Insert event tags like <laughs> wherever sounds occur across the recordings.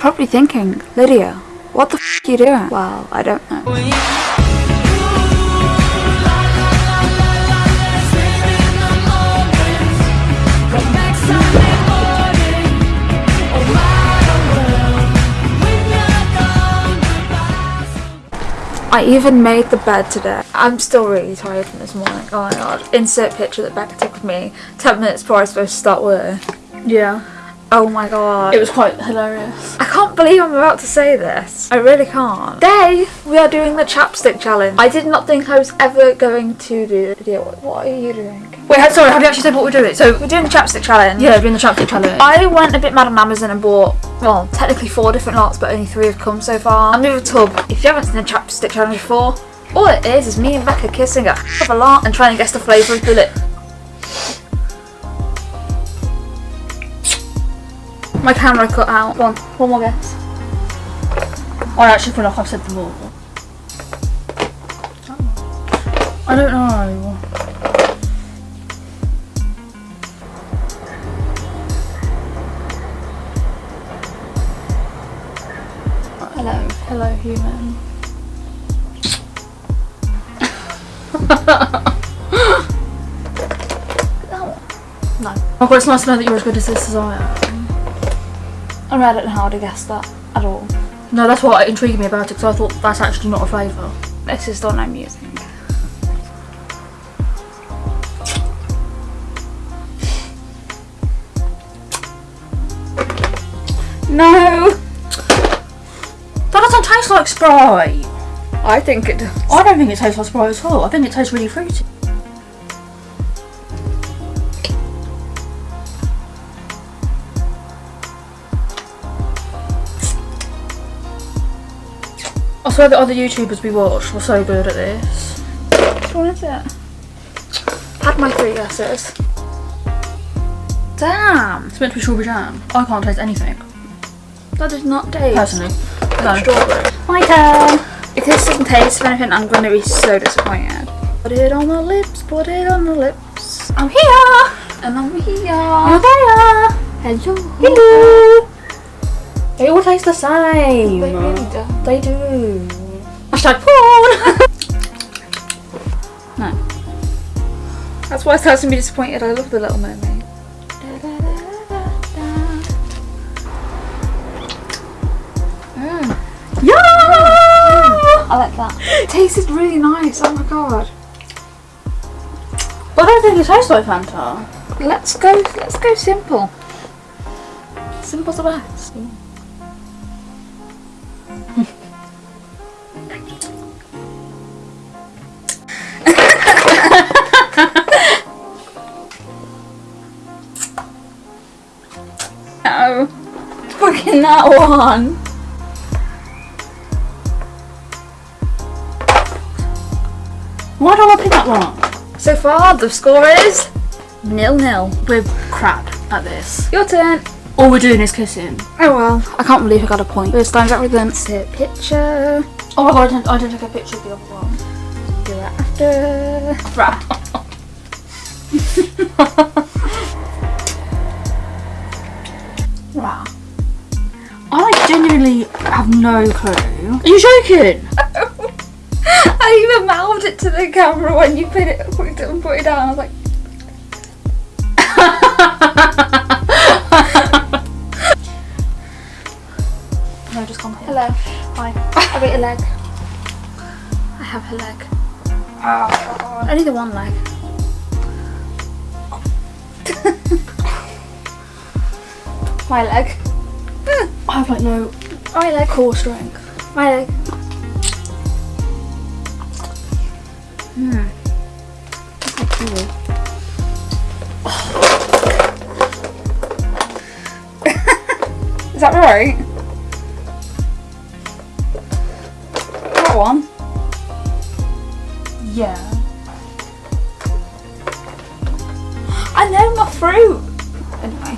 probably thinking, Lydia, what the f you doing? Well, I don't know. I even made the bed today. I'm still really tired from this morning. Oh my god. Insert picture that Becca took of me 10 minutes before I was supposed to start work. Yeah. Oh my god. It was quite hilarious. I can't believe I'm about to say this. I really can't. Today, we are doing the chapstick challenge. I did not think I was ever going to do the video. What are you doing? Wait, sorry, have you actually said what we're doing? So, We're doing the chapstick challenge. yeah, we're doing the chapstick challenge. I went a bit mad on Amazon and bought, well, technically four different lots, but only three have come so far. I'm with a tub. If you haven't seen the chapstick challenge before, all it is is me and Becca kissing a of a lot and trying to guess the flavour of the lip. My camera cut out. Go on, one more guess. I actually feel like I've said them all. I don't know. Hello, hello human. <laughs> No. Oh god, it's nice to know that you're as good as this as I am. I mean, I don't know how to guess that at all. No, that's what intrigued me about it, because I thought that's actually not a flavour. This is the one I'm using. No! That doesn't taste like Sprite. I think it does. I don't think it tastes like Sprite at all. I think it tastes really fruity. I swear the other YouTubers we watched were so good at this. Which one is it? Had my three guesses. Damn! It's meant to be strawberry jam. I can't taste anything, That did not taste. personally. No. Strawberry. My turn. If this doesn't taste of anything, I'm going to be so disappointed. Put it on the lips, put it on the lips. I'm here. And I'm here. You're there. Hello. Hello. They all taste the same. They really do. They do. Hashtag porn. <laughs> No. That's why I started to be disappointed. I love the Little Mermaid. Mm. yeah. I like that. It tasted really nice. Oh my god. I don't think it tastes like Fanta. Let's go. Let's go simple. Simple's the best. No. Fucking that one. Why do I pick that one? So far, the score is nil nil. We're crap at this. Your turn. All we're doing is kissing. Oh well, I can't believe I got a point. First time's everything. Sit picture. Oh my god, I didn't, I didn't take a picture of the other one. Do it after. Right. <laughs> Wow. I genuinely have no clue. Are you joking? <laughs> I even mouthed it to the camera when you put it, put it and put it down. I was like, <laughs> leg. I have her leg. Only the one leg. <laughs> My leg. I have like no My leg. core strength. My leg. Hmm. Is that right? One. Yeah. I know my fruit. Anyway.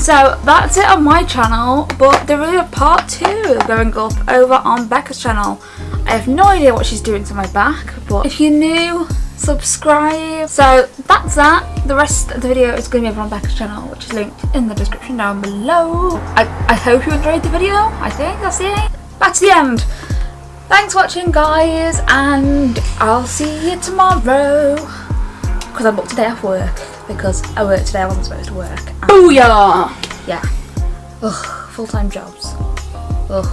So that's it on my channel, but there is a part two going up over on Becca's channel. I have no idea what she's doing to my back, but if you're new subscribe. So that's that. The rest of the video is going to be over on Becca's channel, which is linked in the description down below. I, I hope you enjoyed the video. I think that's it. To the end. Thanks for watching, guys, and I'll see you tomorrow. Because I booked today off work because I worked today. I wasn't supposed to work. Booyah! yeah. Ugh, full time jobs. Ugh,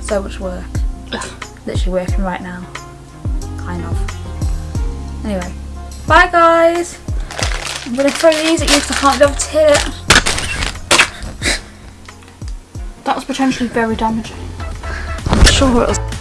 so much work. Ugh, Literally working right now. Kind of. Anyway, bye guys. I'm gonna throw these at you because I can't be able to hit it. That was potentially very damaging. Sure.